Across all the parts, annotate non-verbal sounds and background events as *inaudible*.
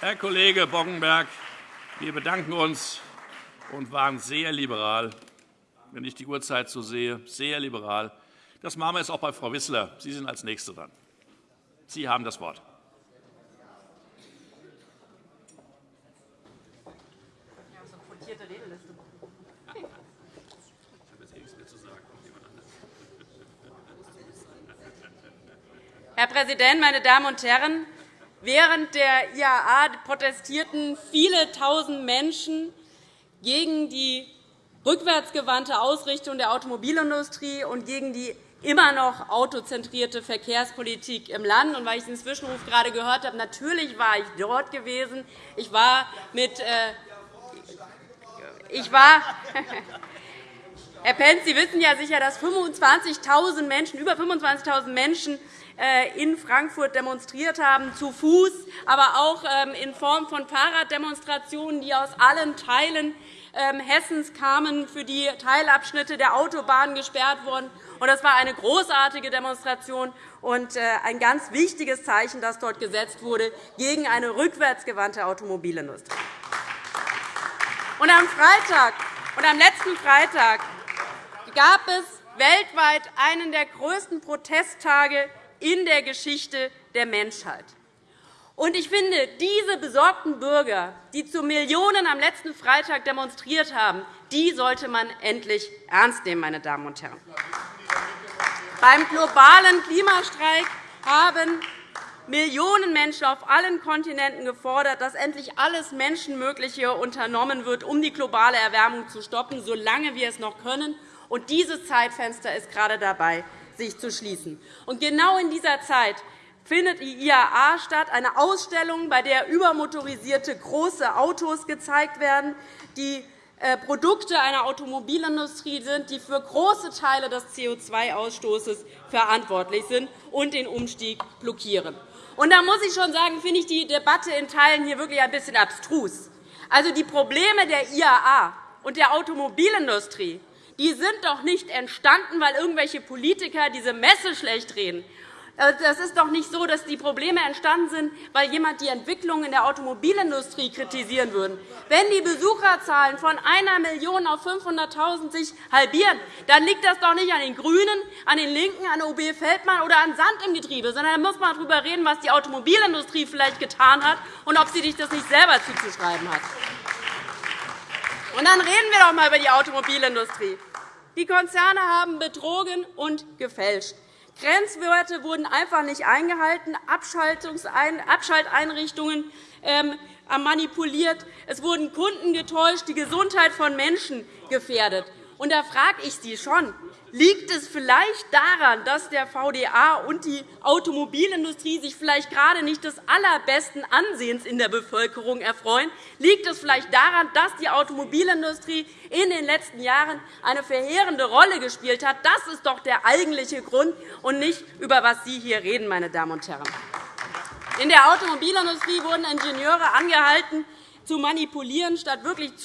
Herr Kollege Boddenberg, wir bedanken uns und waren sehr liberal, wenn ich die Uhrzeit so sehe, sehr liberal. Das machen wir jetzt auch bei Frau Wissler. Sie sind als Nächste dran. Sie haben das Wort. Herr Präsident, meine Damen und Herren! Während der IAA protestierten viele Tausend Menschen gegen die rückwärtsgewandte Ausrichtung der Automobilindustrie und gegen die immer noch autozentrierte Verkehrspolitik im Land. Und weil ich den Zwischenruf gerade gehört habe, natürlich war ich dort gewesen. Ich war mit äh, ich war *laughs* Herr Pentz, Sie wissen ja sicher, dass 25.000 Menschen, über 25.000 Menschen in Frankfurt demonstriert haben, zu Fuß, aber auch ähm, in Form von Fahrraddemonstrationen, die aus allen Teilen ähm, Hessens kamen, für die Teilabschnitte der Autobahn gesperrt wurden. Das war eine großartige Demonstration und äh, ein ganz wichtiges Zeichen, das dort gesetzt wurde gegen eine rückwärtsgewandte Automobilindustrie. Und am Freitag und am letzten Freitag gab es weltweit einen der größten Protesttage in der Geschichte der Menschheit. Und ich finde, diese besorgten Bürger, die zu Millionen am letzten Freitag demonstriert haben, die sollte man endlich ernst nehmen, meine Damen und Herren. Beim globalen Klimastreik haben Millionen Menschen auf allen Kontinenten gefordert, dass endlich alles Menschenmögliche unternommen wird, um die globale Erwärmung zu stoppen, solange wir es noch können. Und dieses Zeitfenster ist gerade dabei, sich zu schließen. Und genau in dieser Zeit findet die IAA statt, eine Ausstellung, bei der übermotorisierte große Autos gezeigt werden, die äh, Produkte einer Automobilindustrie sind, die für große Teile des CO2-Ausstoßes verantwortlich sind und den Umstieg blockieren. Und da muss ich schon sagen, finde ich die Debatte in Teilen hier wirklich ein bisschen abstrus. Also die Probleme der IAA und der Automobilindustrie die sind doch nicht entstanden, weil irgendwelche Politiker diese Messe schlecht reden. Es ist doch nicht so, dass die Probleme entstanden sind, weil jemand die Entwicklung in der Automobilindustrie kritisieren würde. Wenn die Besucherzahlen von einer Million auf 500.000 sich halbieren, dann liegt das doch nicht an den GRÜNEN, an den LINKEN, an OB Feldmann oder an Sand im Getriebe, sondern da muss man darüber reden, was die Automobilindustrie vielleicht getan hat und ob sie sich das nicht selber zuzuschreiben hat. Und dann reden wir doch einmal über die Automobilindustrie. Die Konzerne haben betrogen und gefälscht. Grenzwerte wurden einfach nicht eingehalten, Abschalteinrichtungen ähm, manipuliert, es wurden Kunden getäuscht, die Gesundheit von Menschen gefährdet. Und da frage ich Sie schon, Liegt es vielleicht daran, dass der VDA und die Automobilindustrie sich vielleicht gerade nicht des allerbesten Ansehens in der Bevölkerung erfreuen? Liegt es vielleicht daran, dass die Automobilindustrie in den letzten Jahren eine verheerende Rolle gespielt hat? Das ist doch der eigentliche Grund, und nicht, über was Sie hier reden, meine Damen und Herren. In der Automobilindustrie wurden Ingenieure angehalten, zu manipulieren, statt wirklich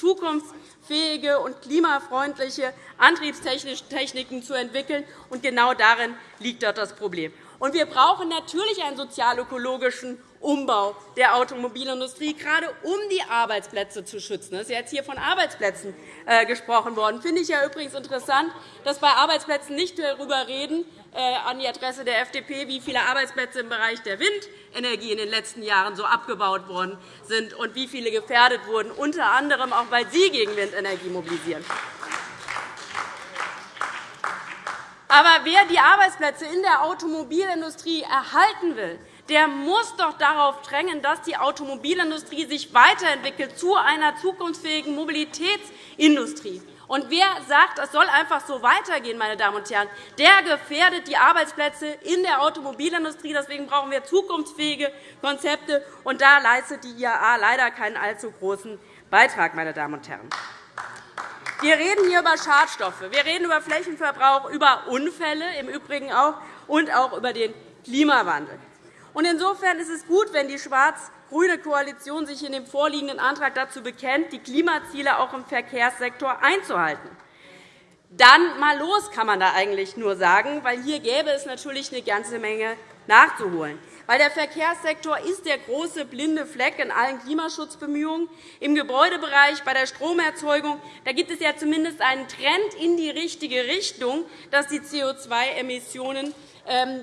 zukunftsfähige und klimafreundliche Antriebstechniken zu entwickeln. Und genau darin liegt dort das Problem. Und wir brauchen natürlich einen sozialökologischen Umbau der Automobilindustrie, gerade um die Arbeitsplätze zu schützen. Es ist jetzt hier von Arbeitsplätzen äh, gesprochen worden. Das finde ich ja übrigens interessant, dass bei Arbeitsplätzen nicht darüber reden, äh, an die Adresse der FDP, wie viele Arbeitsplätze im Bereich der Windenergie in den letzten Jahren so abgebaut worden sind und wie viele gefährdet wurden, unter anderem auch, weil Sie gegen Windenergie mobilisieren. Aber wer die Arbeitsplätze in der Automobilindustrie erhalten will, der muss doch darauf drängen, dass die Automobilindustrie sich weiterentwickelt zu einer zukunftsfähigen Mobilitätsindustrie. Und wer sagt, es soll einfach so weitergehen, meine Damen und Herren, der gefährdet die Arbeitsplätze in der Automobilindustrie. Deswegen brauchen wir zukunftsfähige Konzepte. Und da leistet die IAA leider keinen allzu großen Beitrag. Meine Damen und Herren. Wir reden hier über Schadstoffe, wir reden über Flächenverbrauch, über Unfälle im Übrigen auch und auch über den Klimawandel. Insofern ist es gut, wenn die schwarz-grüne Koalition sich in dem vorliegenden Antrag dazu bekennt, die Klimaziele auch im Verkehrssektor einzuhalten. Dann mal los, kann man da eigentlich nur sagen, weil hier gäbe es natürlich eine ganze Menge nachzuholen. weil der Verkehrssektor ist der große blinde Fleck in allen Klimaschutzbemühungen. Im Gebäudebereich, bei der Stromerzeugung da gibt es ja zumindest einen Trend in die richtige Richtung, dass die CO2-Emissionen ähm,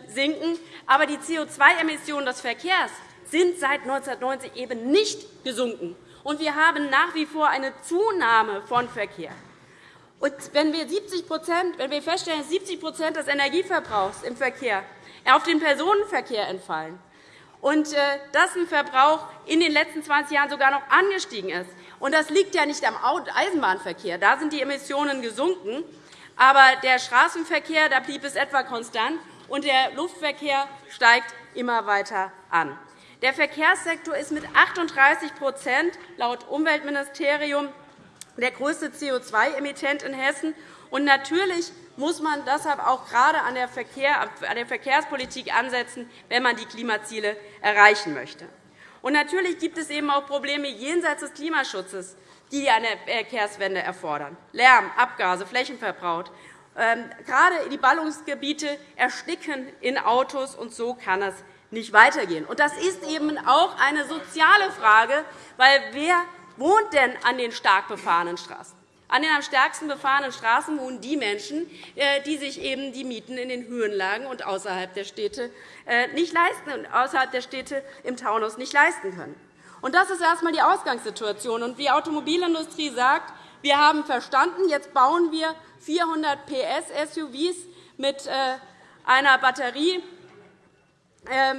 sinken. Aber die CO2-Emissionen des Verkehrs sind seit 1990 eben nicht gesunken. Und wir haben nach wie vor eine Zunahme von Verkehr. Und wenn wir, 70 wenn wir feststellen, dass 70% des Energieverbrauchs im Verkehr auf den Personenverkehr entfallen und äh, dass ein Verbrauch in den letzten 20 Jahren sogar noch angestiegen ist, und das liegt ja nicht am Eisenbahnverkehr, da sind die Emissionen gesunken, aber der Straßenverkehr da blieb es etwa konstant, und der Luftverkehr steigt immer weiter an. Der Verkehrssektor ist mit 38% laut Umweltministerium der größte CO2-Emittent in Hessen. Und natürlich muss man deshalb auch gerade an der, Verkehrspolitik ansetzen, wenn man die Klimaziele erreichen möchte. Und natürlich gibt es eben auch Probleme jenseits des Klimaschutzes, die eine Verkehrswende erfordern. Lärm, Abgase, Flächenverbrauch. Ähm, gerade die Ballungsgebiete ersticken in Autos, und so kann es nicht weitergehen. das ist eben auch eine soziale Frage, weil wer wohnt denn an den stark befahrenen Straßen? An den am stärksten befahrenen Straßen wohnen die Menschen, äh, die sich eben die Mieten in den Höhenlagen und außerhalb der Städte äh, nicht leisten, außerhalb der Städte im Taunus nicht leisten können. Und das ist erst einmal die Ausgangssituation. Und die Automobilindustrie sagt, wir haben verstanden, jetzt bauen wir 400 PS SUVs mit äh, einer Batterie,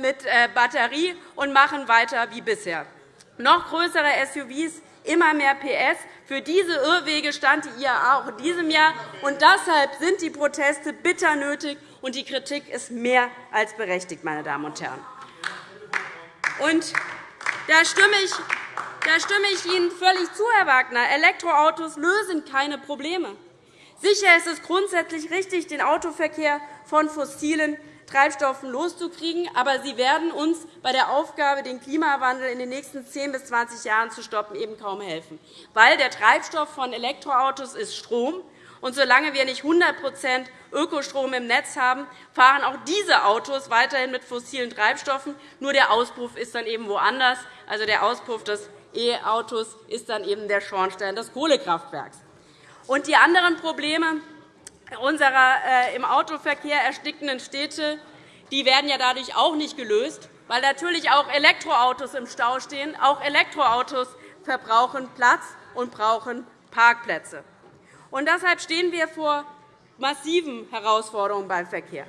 mit Batterie und machen weiter wie bisher. Noch größere SUVs immer mehr PS. Für diese Irrwege stand die IAA auch in diesem Jahr. Und deshalb sind die Proteste bitter nötig, und die Kritik ist mehr als berechtigt, meine Damen und Herren. Und da stimme ich da stimme ich Ihnen völlig zu, Herr Wagner. Elektroautos lösen keine Probleme. Sicher ist es grundsätzlich richtig, den Autoverkehr von fossilen Treibstoffen loszukriegen. Aber sie werden uns bei der Aufgabe, den Klimawandel in den nächsten 10 bis 20 Jahren zu stoppen, eben kaum helfen. Weil der Treibstoff von Elektroautos ist Strom. Und solange wir nicht 100% Ökostrom im Netz haben, fahren auch diese Autos weiterhin mit fossilen Treibstoffen. Nur der Auspuff ist dann eben woanders. Also der Auspuff des E-Autos ist dann eben der Schornstein des Kohlekraftwerks. Und die anderen Probleme, unserer äh, im Autoverkehr erstickenden Städte die werden ja dadurch auch nicht gelöst, weil natürlich auch Elektroautos im Stau stehen. Auch Elektroautos verbrauchen Platz und brauchen Parkplätze. Und deshalb stehen wir vor massiven Herausforderungen beim Verkehr.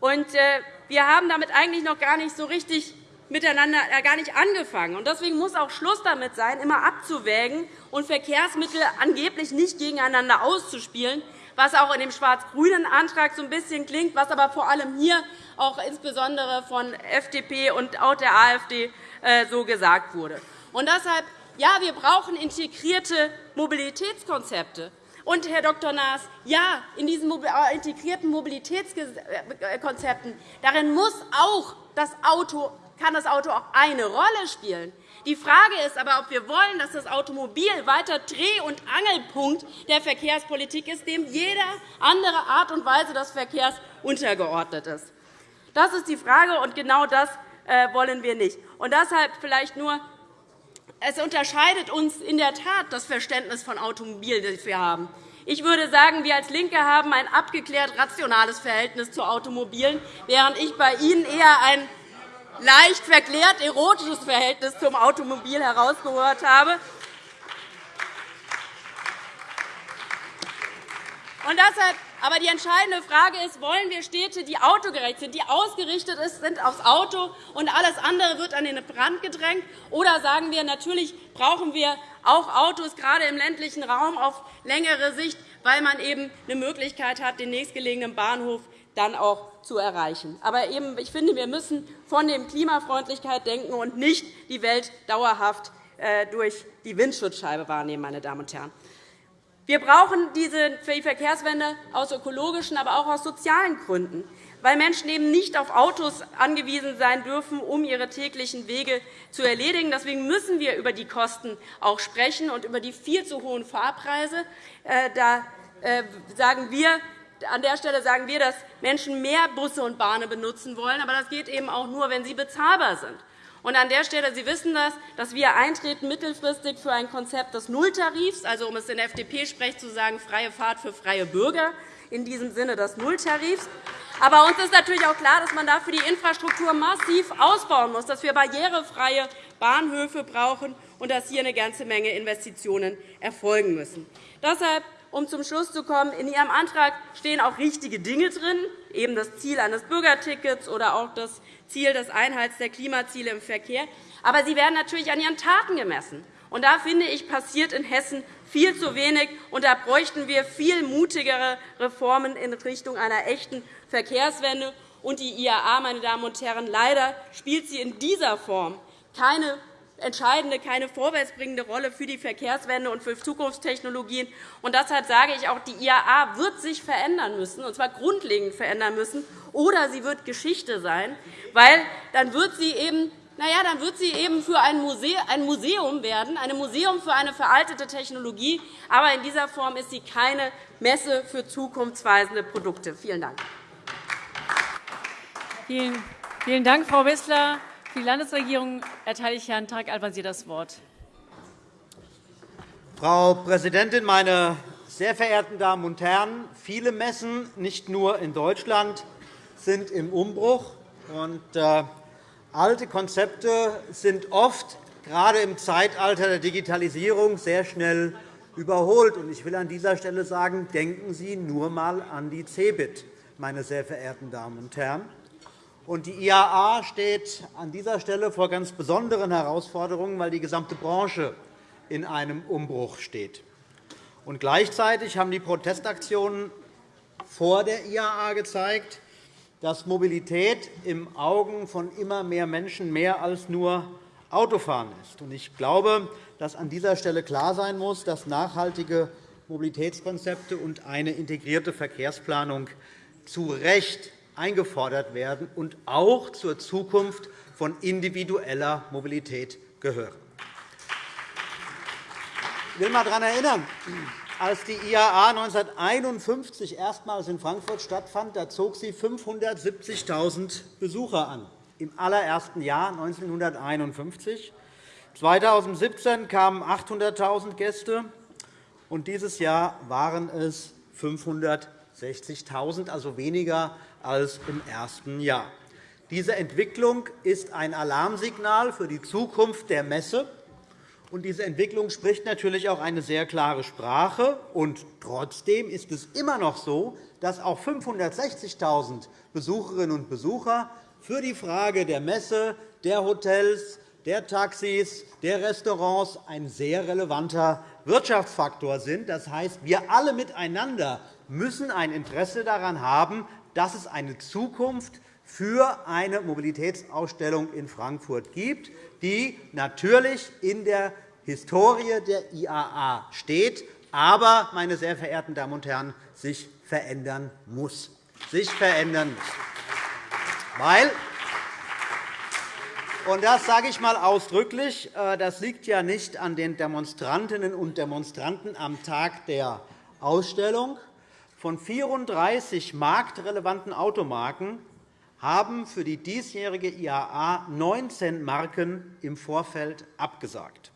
Und äh, wir haben damit eigentlich noch gar nicht so richtig miteinander äh, gar nicht angefangen. Deswegen muss auch Schluss damit sein, immer abzuwägen und Verkehrsmittel angeblich nicht gegeneinander auszuspielen, was auch in dem schwarz-grünen Antrag so ein bisschen klingt, was aber vor allem hier auch insbesondere von FDP und auch der AfD äh, so gesagt wurde. Und deshalb, ja, wir brauchen integrierte Mobilitätskonzepte. Und, Herr Dr. Naas, ja, in diesen äh, integrierten Mobilitätskonzepten darin muss auch das Auto, kann das Auto auch eine Rolle spielen. Die Frage ist aber, ob wir wollen, dass das Automobil weiter Dreh- und Angelpunkt der Verkehrspolitik ist, dem jede andere Art und Weise des Verkehrs untergeordnet ist. Das ist die Frage, und genau das äh, wollen wir nicht. Und deshalb vielleicht nur es unterscheidet uns in der Tat das Verständnis von Automobil, das wir haben. Ich würde sagen, wir als LINKE haben ein abgeklärt rationales Verhältnis zu Automobilen, während ich bei Ihnen eher ein leicht verklärt erotisches Verhältnis zum Automobil herausgehört habe. Und deshalb, aber die entscheidende Frage ist, wollen wir Städte, die autogerecht sind, die ausgerichtet sind aufs Auto und alles andere wird an den Brand gedrängt? Oder sagen wir, natürlich brauchen wir auch Autos, gerade im ländlichen Raum, auf längere Sicht, weil man eben eine Möglichkeit hat, den nächstgelegenen Bahnhof dann auch zu erreichen. Aber eben, ich finde, wir müssen von der Klimafreundlichkeit denken und nicht die Welt dauerhaft äh, durch die Windschutzscheibe wahrnehmen. Meine Damen und Herren. Wir brauchen diese Verkehrswende aus ökologischen, aber auch aus sozialen Gründen, weil Menschen eben nicht auf Autos angewiesen sein dürfen, um ihre täglichen Wege zu erledigen. Deswegen müssen wir über die Kosten auch sprechen und über die viel zu hohen Fahrpreise. Äh, da äh, sagen wir, an der Stelle sagen wir, dass Menschen mehr Busse und Bahnen benutzen wollen. Aber das geht eben auch nur, wenn sie bezahlbar sind. Und an der Stelle, Sie wissen das, dass wir eintreten mittelfristig für ein Konzept des Nulltarifs, also um es in FDP-Sprech zu sagen, freie Fahrt für freie Bürger, in diesem Sinne des Nulltarifs. Aber uns ist natürlich auch klar, dass man dafür die Infrastruktur massiv ausbauen muss, dass wir barrierefreie Bahnhöfe brauchen und dass hier eine ganze Menge Investitionen erfolgen müssen. Deshalb um zum Schluss zu kommen, in Ihrem Antrag stehen auch richtige Dinge drin, eben das Ziel eines Bürgertickets oder auch das Ziel des Einhalts der Klimaziele im Verkehr. Aber sie werden natürlich an ihren Taten gemessen. Und da finde ich, passiert in Hessen viel zu wenig. Und da bräuchten wir viel mutigere Reformen in Richtung einer echten Verkehrswende. Und die IAA, meine Damen und Herren, leider spielt sie in dieser Form keine entscheidende, keine vorwärtsbringende Rolle für die Verkehrswende und für Zukunftstechnologien. Und deshalb sage ich auch, die IAA wird sich verändern müssen, und zwar grundlegend verändern müssen, oder sie wird Geschichte sein, weil dann wird sie eben na ja, dann wird sie eben für ein Museum werden, ein Museum für eine veraltete Technologie. Aber in dieser Form ist sie keine Messe für zukunftsweisende Produkte. Vielen Dank. Vielen Dank, Frau Wissler. Für die Landesregierung erteile ich Herrn Tarek Al-Wazir das Wort. Frau Präsidentin, meine sehr verehrten Damen und Herren! Viele Messen, nicht nur in Deutschland, sind im Umbruch. Und, äh, alte Konzepte sind oft, gerade im Zeitalter der Digitalisierung, sehr schnell überholt. Ich will an dieser Stelle sagen, denken Sie nur einmal an die CeBIT, meine sehr verehrten Damen und Herren. Die IAA steht an dieser Stelle vor ganz besonderen Herausforderungen, weil die gesamte Branche in einem Umbruch steht. Gleichzeitig haben die Protestaktionen vor der IAA gezeigt, dass Mobilität im Augen von immer mehr Menschen mehr als nur Autofahren ist. Ich glaube, dass an dieser Stelle klar sein muss, dass nachhaltige Mobilitätskonzepte und eine integrierte Verkehrsplanung zu Recht eingefordert werden und auch zur Zukunft von individueller Mobilität gehören. Ich will einmal daran erinnern, als die IAA 1951 erstmals in Frankfurt stattfand, da zog sie 570.000 Besucher an, im allerersten Jahr 1951. 2017 kamen 800.000 Gäste, und dieses Jahr waren es 560.000, also weniger als im ersten Jahr. Diese Entwicklung ist ein Alarmsignal für die Zukunft der Messe. Und diese Entwicklung spricht natürlich auch eine sehr klare Sprache. Und trotzdem ist es immer noch so, dass auch 560.000 Besucherinnen und Besucher für die Frage der Messe, der Hotels, der Taxis, der Restaurants ein sehr relevanter Wirtschaftsfaktor sind. Das heißt, wir alle miteinander müssen ein Interesse daran haben, dass es eine Zukunft für eine Mobilitätsausstellung in Frankfurt gibt, die natürlich in der Historie der IAA steht, aber, meine sehr verehrten Damen und Herren, sich verändern muss. Sich verändern muss. Weil, und das sage ich einmal ausdrücklich, äh, das liegt ja nicht an den Demonstrantinnen und Demonstranten am Tag der Ausstellung, von 34 marktrelevanten Automarken haben für die diesjährige IAA 19 Marken im Vorfeld abgesagt.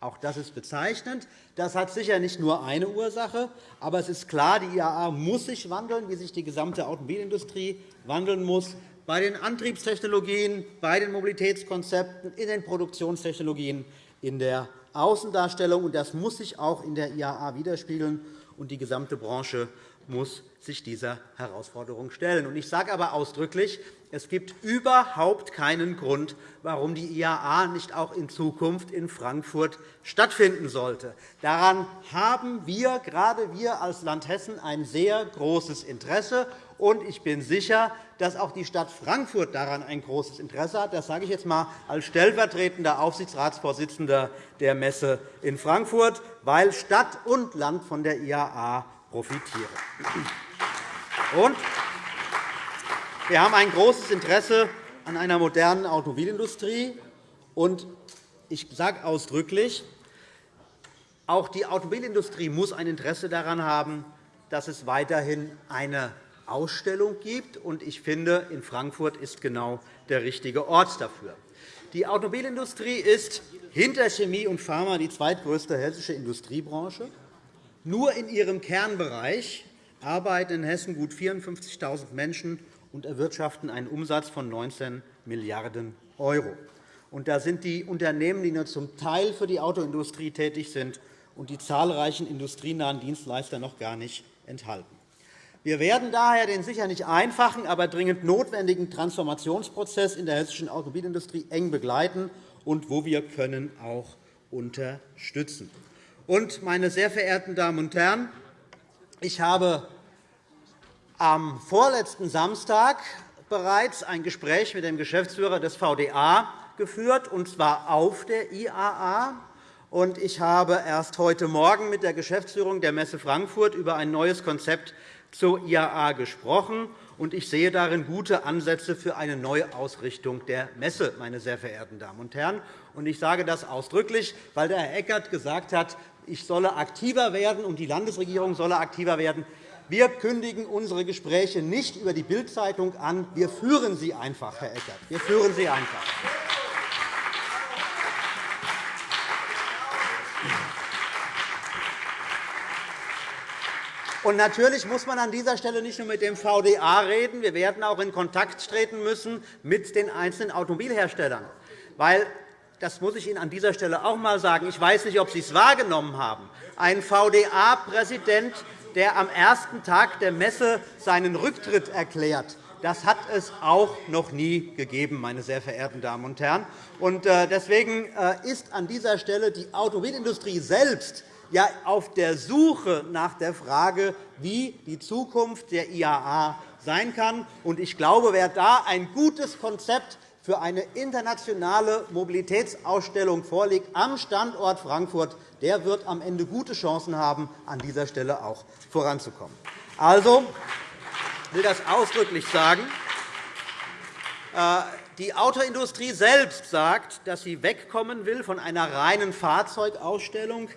Auch das ist bezeichnend. Das hat sicher nicht nur eine Ursache, aber es ist klar, die IAA muss sich wandeln, wie sich die gesamte Automobilindustrie wandeln muss, bei den Antriebstechnologien, bei den Mobilitätskonzepten, in den Produktionstechnologien, in der Außendarstellung. Das muss sich auch in der IAA widerspiegeln, und die gesamte Branche muss sich dieser Herausforderung stellen. Ich sage aber ausdrücklich, es gibt überhaupt keinen Grund, warum die IAA nicht auch in Zukunft in Frankfurt stattfinden sollte. Daran haben wir, gerade wir als Land Hessen, ein sehr großes Interesse. Und ich bin sicher, dass auch die Stadt Frankfurt daran ein großes Interesse hat. Das sage ich jetzt einmal als stellvertretender Aufsichtsratsvorsitzender der Messe in Frankfurt, weil Stadt und Land von der IAA profitieren. Und wir haben ein großes Interesse an einer modernen Automobilindustrie. Und ich sage ausdrücklich, auch die Automobilindustrie muss ein Interesse daran haben, dass es weiterhin eine Ausstellung gibt. Ich finde, in Frankfurt ist genau der richtige Ort dafür. Die Automobilindustrie ist hinter Chemie und Pharma die zweitgrößte hessische Industriebranche. Nur in ihrem Kernbereich arbeiten in Hessen gut 54.000 Menschen und erwirtschaften einen Umsatz von 19 Milliarden €. Und da sind die Unternehmen, die nur zum Teil für die Autoindustrie tätig sind, und die zahlreichen industrienahen Dienstleister noch gar nicht enthalten. Wir werden daher den sicher nicht einfachen, aber dringend notwendigen Transformationsprozess in der hessischen Automobilindustrie eng begleiten und, wo wir können, auch unterstützen. Und, meine sehr verehrten Damen und Herren, ich habe am vorletzten Samstag bereits ein Gespräch mit dem Geschäftsführer des VDA geführt, und zwar auf der IAA. Ich habe erst heute Morgen mit der Geschäftsführung der Messe Frankfurt über ein neues Konzept zur IAA gesprochen. Ich sehe darin gute Ansätze für eine Neuausrichtung der Messe, meine sehr verehrten Damen und Herren. Ich sage das ausdrücklich, weil der Herr Eckert gesagt hat, ich solle aktiver werden und die Landesregierung solle aktiver werden. Wir kündigen unsere Gespräche nicht über die Bild-Zeitung an. Wir führen sie einfach, Herr Eckert. Wir führen sie einfach. Und natürlich muss man an dieser Stelle nicht nur mit dem VDA reden. Wir werden auch in Kontakt treten müssen mit den einzelnen Automobilherstellern. Weil, das muss ich Ihnen an dieser Stelle auch einmal sagen, ich weiß nicht, ob Sie es wahrgenommen haben, ein VDA-Präsident, der am ersten Tag der Messe seinen Rücktritt erklärt, das hat es auch noch nie gegeben, meine sehr verehrten Damen und Herren. Äh, deswegen äh, ist an dieser Stelle die Automobilindustrie selbst ja auf der Suche nach der Frage, wie die Zukunft der IAA sein kann. Ich glaube, wer da ein gutes Konzept für eine internationale Mobilitätsausstellung vorlegt am Standort Frankfurt, der wird am Ende gute Chancen haben, an dieser Stelle auch voranzukommen. Also, ich will das ausdrücklich sagen. Äh, die Autoindustrie selbst sagt, dass sie wegkommen will von einer reinen Fahrzeugausstellung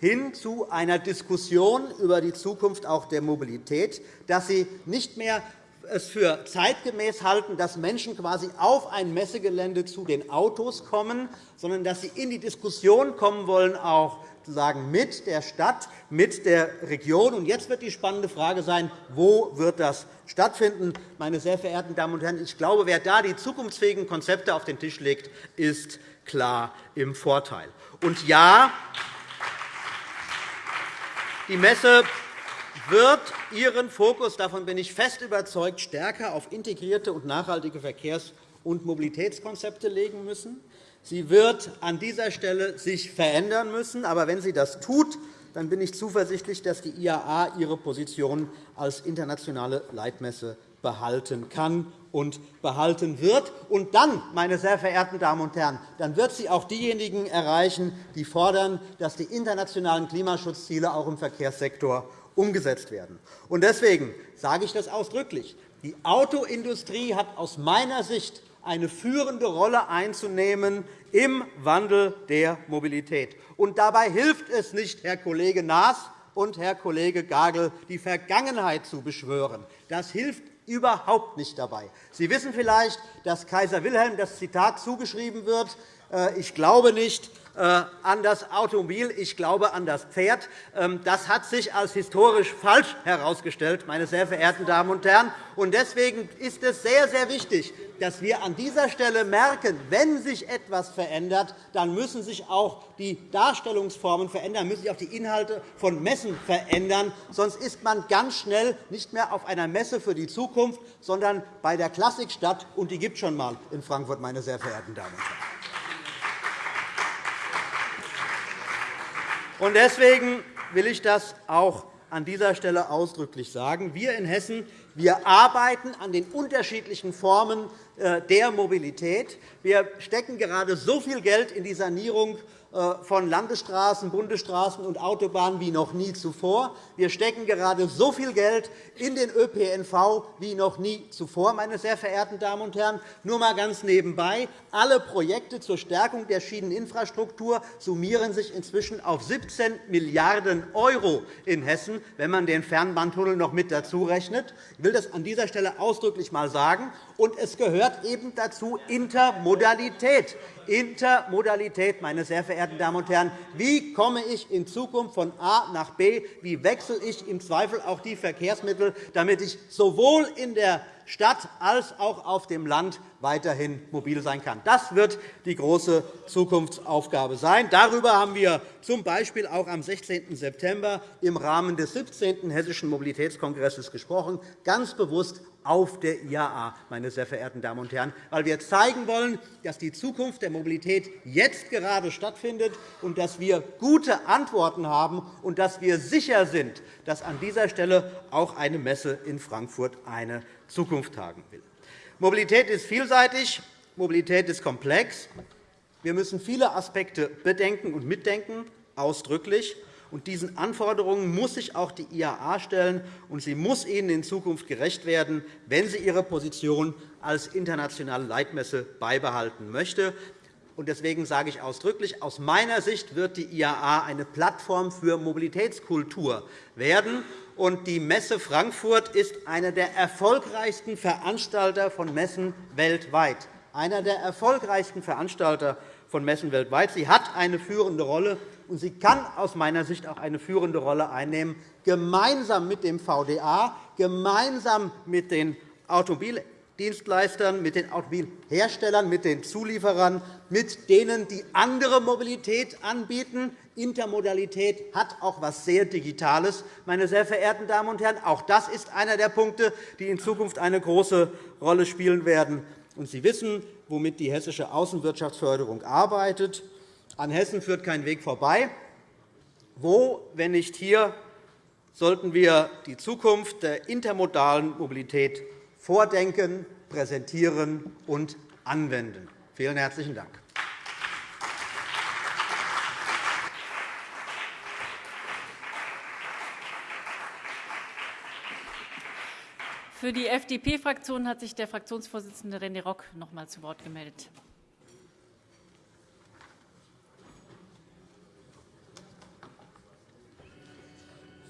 hin zu einer Diskussion über die Zukunft auch der Mobilität, dass Sie nicht mehr es für zeitgemäß halten, dass Menschen quasi auf ein Messegelände zu den Autos kommen, sondern dass sie in die Diskussion kommen wollen, auch sozusagen mit der Stadt, mit der Region. Und jetzt wird die spannende Frage sein, wo wird das stattfinden? Meine sehr verehrten Damen und Herren, ich glaube, wer da die zukunftsfähigen Konzepte auf den Tisch legt, ist klar im Vorteil. Und ja, die Messe wird ihren Fokus, davon bin ich fest überzeugt, stärker auf integrierte und nachhaltige Verkehrs- und Mobilitätskonzepte legen müssen. Sie wird an dieser Stelle sich verändern müssen. Aber wenn sie das tut, dann bin ich zuversichtlich, dass die IAA ihre Position als internationale Leitmesse behalten kann und behalten wird. Und dann, meine sehr verehrten Damen und Herren, dann wird sie auch diejenigen erreichen, die fordern, dass die internationalen Klimaschutzziele auch im Verkehrssektor umgesetzt werden. Und deswegen sage ich das ausdrücklich. Die Autoindustrie hat aus meiner Sicht eine führende Rolle einzunehmen im Wandel der Mobilität. Und dabei hilft es nicht, Herr Kollege Naas und Herr Kollege Gagel, die Vergangenheit zu beschwören. Das hilft überhaupt nicht dabei. Sie wissen vielleicht, dass Kaiser Wilhelm das Zitat zugeschrieben wird, äh, ich glaube nicht an das Automobil, ich glaube an das Pferd. Ähm, das hat sich als historisch falsch herausgestellt, meine sehr verehrten Damen und Herren. Deswegen ist es sehr, sehr wichtig, dass wir an dieser Stelle merken, wenn sich etwas verändert, dann müssen sich auch die Darstellungsformen verändern, müssen sich auch die Inhalte von Messen verändern. Sonst ist man ganz schnell nicht mehr auf einer Messe für die Zukunft, sondern bei der Klassikstadt, und die gibt es schon einmal in Frankfurt, meine sehr verehrten Damen und Herren. Deswegen will ich das auch an dieser Stelle ausdrücklich sagen. Wir in Hessen wir arbeiten an den unterschiedlichen Formen äh, der Mobilität. Wir stecken gerade so viel Geld in die Sanierung von Landesstraßen, Bundesstraßen und Autobahnen wie noch nie zuvor. Wir stecken gerade so viel Geld in den ÖPNV wie noch nie zuvor, meine sehr verehrten Damen und Herren. Nur einmal ganz nebenbei. Alle Projekte zur Stärkung der Schieneninfrastruktur summieren sich inzwischen auf 17 Milliarden € in Hessen, wenn man den Fernbahntunnel noch mit dazu rechnet. Ich will das an dieser Stelle ausdrücklich einmal sagen. Und es gehört eben dazu Intermodalität. Intermodalität, meine sehr verehrten Damen und Herren. Wie komme ich in Zukunft von A nach B? Wie wechsle ich im Zweifel auch die Verkehrsmittel, damit ich sowohl in der Stadt als auch auf dem Land weiterhin mobil sein kann. Das wird die große Zukunftsaufgabe sein. Darüber haben wir z. B. auch am 16. September im Rahmen des 17. Hessischen Mobilitätskongresses gesprochen, ganz bewusst auf der IAA, meine sehr verehrten Damen und Herren, weil wir zeigen wollen, dass die Zukunft der Mobilität jetzt gerade stattfindet und dass wir gute Antworten haben und dass wir sicher sind, dass an dieser Stelle auch eine Messe in Frankfurt eine Zukunft haben will. Mobilität ist vielseitig, Mobilität ist komplex. Wir müssen viele Aspekte bedenken und mitdenken, ausdrücklich. Und diesen Anforderungen muss sich auch die IAA stellen, und sie muss ihnen in Zukunft gerecht werden, wenn sie ihre Position als internationale Leitmesse beibehalten möchte. Deswegen sage ich ausdrücklich, aus meiner Sicht wird die IAA eine Plattform für Mobilitätskultur werden. Die Messe Frankfurt ist einer der erfolgreichsten Veranstalter von Messen weltweit. Einer der erfolgreichsten Veranstalter von Messen weltweit. Sie hat eine führende Rolle, und sie kann aus meiner Sicht auch eine führende Rolle einnehmen, gemeinsam mit dem VDA, gemeinsam mit den Automobil Dienstleistern, mit den Automobilherstellern, mit den Zulieferern, mit denen, die andere Mobilität anbieten. Intermodalität hat auch etwas sehr Digitales. Meine sehr verehrten Damen und Herren, auch das ist einer der Punkte, die in Zukunft eine große Rolle spielen werden. Sie wissen, womit die hessische Außenwirtschaftsförderung arbeitet. An Hessen führt kein Weg vorbei. Wo, wenn nicht hier, sollten wir die Zukunft der intermodalen Mobilität vordenken, präsentieren und anwenden. Vielen herzlichen Dank. Für die FDP-Fraktion hat sich der Fraktionsvorsitzende René Rock noch einmal zu Wort gemeldet.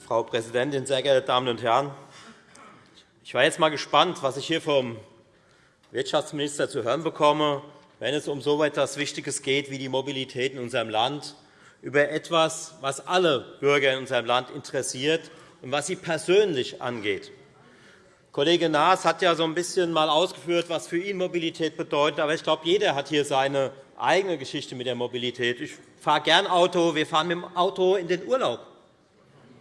Frau Präsidentin, sehr geehrte Damen und Herren! Ich war jetzt einmal gespannt, was ich hier vom Wirtschaftsminister zu hören bekomme, wenn es um so etwas Wichtiges geht wie die Mobilität in unserem Land, über etwas, was alle Bürger in unserem Land interessiert und was sie persönlich angeht. Kollege Naas hat ja so ein bisschen mal ausgeführt, was für ihn Mobilität bedeutet. Aber ich glaube, jeder hat hier seine eigene Geschichte mit der Mobilität. Ich fahre gern Auto. Wir fahren mit dem Auto in den Urlaub.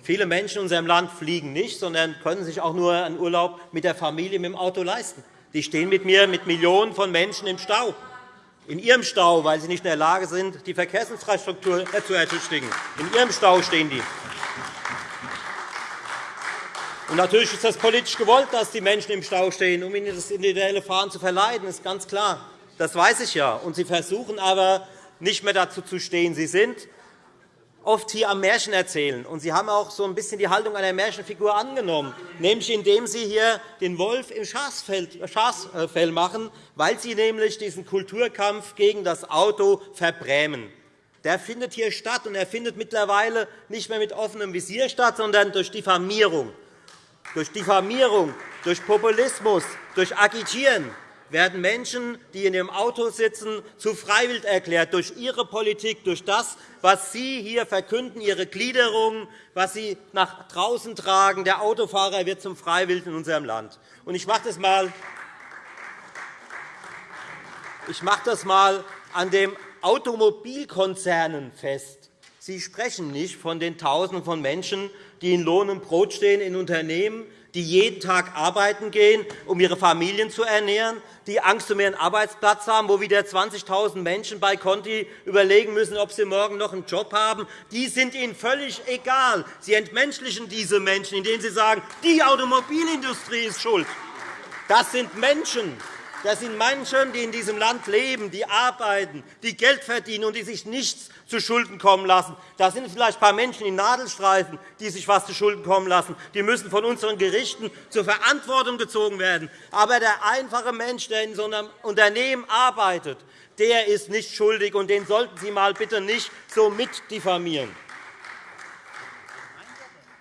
Viele Menschen in unserem Land fliegen nicht, sondern können sich auch nur einen Urlaub mit der Familie mit dem Auto leisten. Die stehen mit mir mit Millionen von Menschen im Stau, in ihrem Stau, weil sie nicht in der Lage sind, die Verkehrsinfrastruktur zu ertüchtigen. In ihrem Stau stehen die. Und natürlich ist es politisch gewollt, dass die Menschen im Stau stehen, um ihnen das individuelle Fahren zu verleiden. Das ist ganz klar. Das weiß ich ja. Und sie versuchen aber, nicht mehr dazu zu stehen. Sie sind oft hier am Märchen erzählen. Und Sie haben auch so ein bisschen die Haltung einer Märchenfigur angenommen, nämlich indem Sie hier den Wolf im Schafsfell machen, weil Sie nämlich diesen Kulturkampf gegen das Auto verbrämen. Der findet hier statt, und er findet mittlerweile nicht mehr mit offenem Visier statt, sondern durch Diffamierung. Durch Diffamierung, durch Populismus, durch Agitieren werden Menschen, die in ihrem Auto sitzen, zu freiwillig erklärt durch ihre Politik, durch das, was Sie hier verkünden, Ihre Gliederung, was Sie nach draußen tragen. Der Autofahrer wird zum Freiwilligen in unserem Land. Ich mache das einmal ich mache das einmal an den Automobilkonzernen fest. Sie sprechen nicht von den Tausenden von Menschen, die in Lohn und Brot stehen in Unternehmen, die jeden Tag arbeiten gehen, um ihre Familien zu ernähren, die Angst um ihren Arbeitsplatz haben, wo wieder 20.000 Menschen bei Conti überlegen müssen, ob sie morgen noch einen Job haben. Die sind Ihnen völlig egal. Sie entmenschlichen diese Menschen, indem Sie sagen, die Automobilindustrie ist schuld. Das sind Menschen. Das sind Menschen, die in diesem Land leben, die arbeiten, die Geld verdienen und die sich nichts zu Schulden kommen lassen. Da sind vielleicht ein paar Menschen in Nadelstreifen, die sich etwas zu Schulden kommen lassen. Die müssen von unseren Gerichten zur Verantwortung gezogen werden. Aber der einfache Mensch, der in so einem Unternehmen arbeitet, der ist nicht schuldig, und den sollten Sie mal bitte nicht so mitdiffamieren.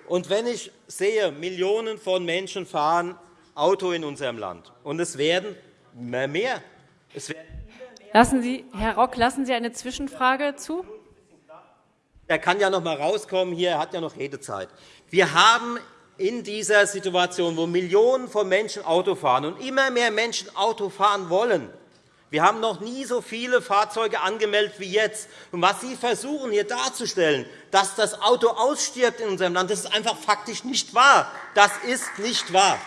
Und wenn ich sehe, Millionen von Menschen fahren Auto in unserem Land, und es werden mehr. Werden lassen Sie, Herr Rock, lassen Sie eine Zwischenfrage zu? Er kann ja noch einmal rauskommen. Hier, er hat ja noch Redezeit. Wir haben in dieser Situation, wo Millionen von Menschen Auto fahren und immer mehr Menschen Auto fahren wollen, wir haben noch nie so viele Fahrzeuge angemeldet wie jetzt. Und was Sie versuchen, hier darzustellen, dass das Auto ausstirbt in unserem Land, das ist einfach faktisch nicht wahr. Das ist nicht wahr.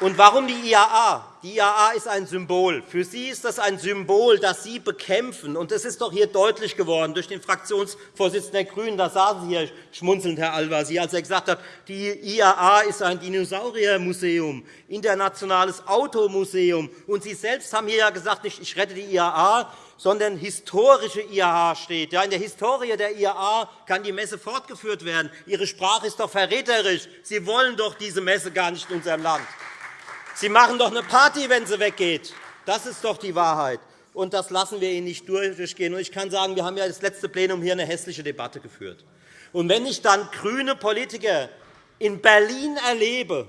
Und warum die IAA? Die IAA ist ein Symbol. Für Sie ist das ein Symbol, das Sie bekämpfen. Und das ist doch hier deutlich geworden durch den Fraktionsvorsitzenden der GRÜNEN. Da saßen Sie hier schmunzelnd, Herr Al-Wazir, als er gesagt hat, die IAA ist ein Dinosauriermuseum, internationales Automuseum. Und Sie selbst haben hier ja gesagt, nicht ich rette die IAA, sondern historische IAA steht. Ja, in der Historie der IAA kann die Messe fortgeführt werden. Ihre Sprache ist doch verräterisch. Sie wollen doch diese Messe gar nicht in unserem Land. Sie machen doch eine Party, wenn sie weggeht. Das ist doch die Wahrheit. Und das lassen wir Ihnen nicht durchgehen. Ich kann sagen, wir haben ja das letzte Plenum hier eine hässliche Debatte geführt. Und wenn ich dann grüne Politiker in Berlin erlebe,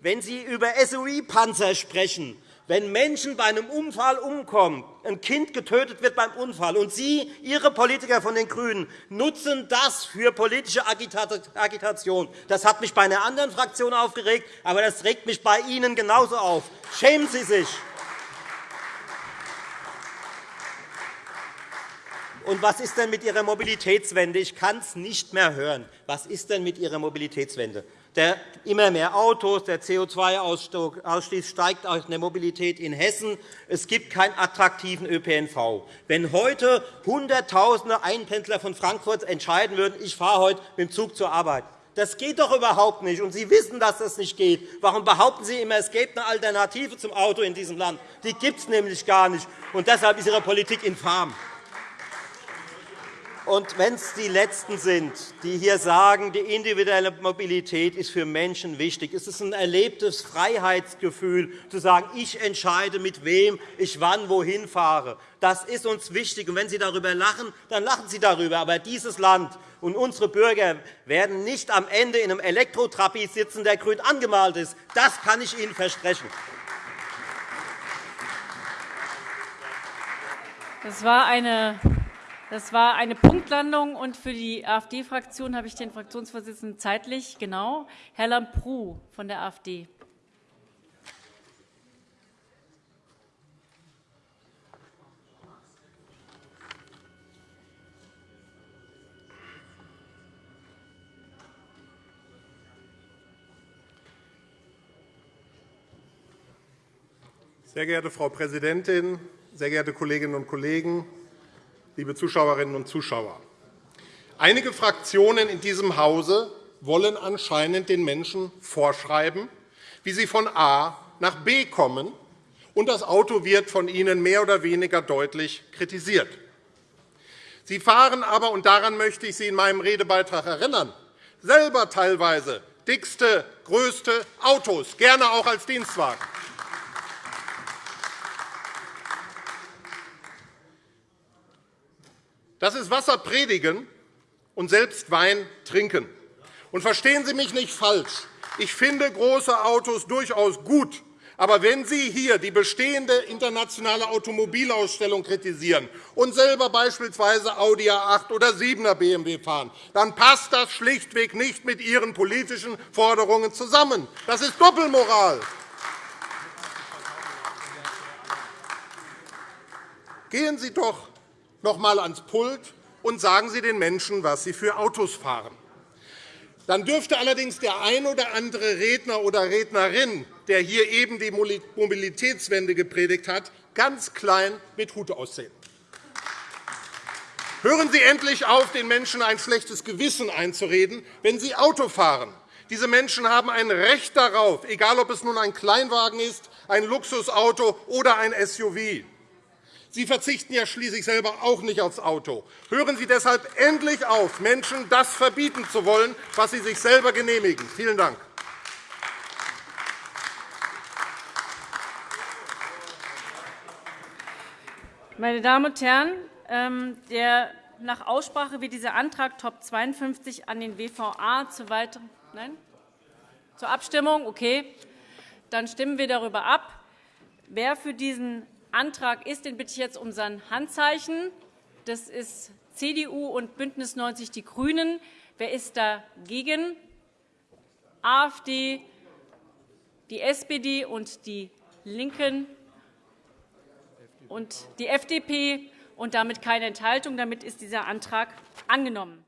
wenn sie über SUI-Panzer sprechen, wenn Menschen bei einem Unfall umkommen, ein Kind getötet wird beim Unfall, und Sie, Ihre Politiker von den GRÜNEN, nutzen das für politische Agitation. Das hat mich bei einer anderen Fraktion aufgeregt, aber das regt mich bei Ihnen genauso auf. Schämen Sie sich! Und was ist denn mit Ihrer Mobilitätswende? Ich kann es nicht mehr hören. Was ist denn mit Ihrer Mobilitätswende? Der immer mehr Autos, der CO2-Ausstoß steigt in der Mobilität in Hessen. Es gibt keinen attraktiven ÖPNV. Wenn heute Hunderttausende Einpendler von Frankfurt entscheiden würden, ich fahre heute mit dem Zug zur Arbeit, das geht doch überhaupt nicht. Und Sie wissen, dass das nicht geht. Warum behaupten Sie immer, es gäbe eine Alternative zum Auto in diesem Land? Die gibt es nämlich gar nicht. Und deshalb ist Ihre Politik infam. Und wenn es die Letzten sind, die hier sagen, die individuelle Mobilität ist für Menschen wichtig, ist es ein erlebtes Freiheitsgefühl, zu sagen, ich entscheide, mit wem ich wann wohin fahre. Das ist uns wichtig. Und wenn Sie darüber lachen, dann lachen Sie darüber. Aber dieses Land und unsere Bürger werden nicht am Ende in einem Elektrotrabi sitzen, der grün angemalt ist. Das kann ich Ihnen versprechen. Das war eine das war eine Punktlandung, und für die AfD-Fraktion habe ich den Fraktionsvorsitzenden zeitlich genau. Herr Lambrou von der AfD. Sehr geehrte Frau Präsidentin, sehr geehrte Kolleginnen und Kollegen! Liebe Zuschauerinnen und Zuschauer. Einige Fraktionen in diesem Hause wollen anscheinend den Menschen vorschreiben, wie sie von A nach B kommen, und das Auto wird von ihnen mehr oder weniger deutlich kritisiert. Sie fahren aber, und daran möchte ich Sie in meinem Redebeitrag erinnern, selber teilweise dickste, größte Autos, gerne auch als Dienstwagen. Das ist Wasser predigen und selbst Wein trinken. Und verstehen Sie mich nicht falsch. Ich finde große Autos durchaus gut. Aber wenn Sie hier die bestehende internationale Automobilausstellung kritisieren und selber beispielsweise Audi A8 oder 7er BMW fahren, dann passt das schlichtweg nicht mit Ihren politischen Forderungen zusammen. Das ist Doppelmoral. Gehen Sie doch noch einmal ans Pult und sagen Sie den Menschen, was sie für Autos fahren. Dann dürfte allerdings der ein oder andere Redner oder Rednerin, der hier eben die Mobilitätswende gepredigt hat, ganz klein mit Hut aussehen. Hören Sie endlich auf, den Menschen ein schlechtes Gewissen einzureden, wenn sie Auto fahren. Diese Menschen haben ein Recht darauf, egal ob es nun ein Kleinwagen ist, ein Luxusauto oder ein SUV. Sie verzichten ja schließlich selber auch nicht aufs Auto. Hören Sie deshalb endlich auf, Menschen das verbieten zu wollen, was sie sich selber genehmigen. Vielen Dank. Meine Damen und Herren, ähm, der nach Aussprache wird dieser Antrag Top 52 an den WVA zur weiteren Nein? Zur Abstimmung? Okay. Dann stimmen wir darüber ab. Wer für diesen Antrag ist, den bitte ich jetzt um sein Handzeichen. Das ist CDU und BÜNDNIS 90 die GRÜNEN. Wer ist dagegen? AfD, die SPD und die LINKEN und die FDP und damit keine Enthaltung. Damit ist dieser Antrag angenommen.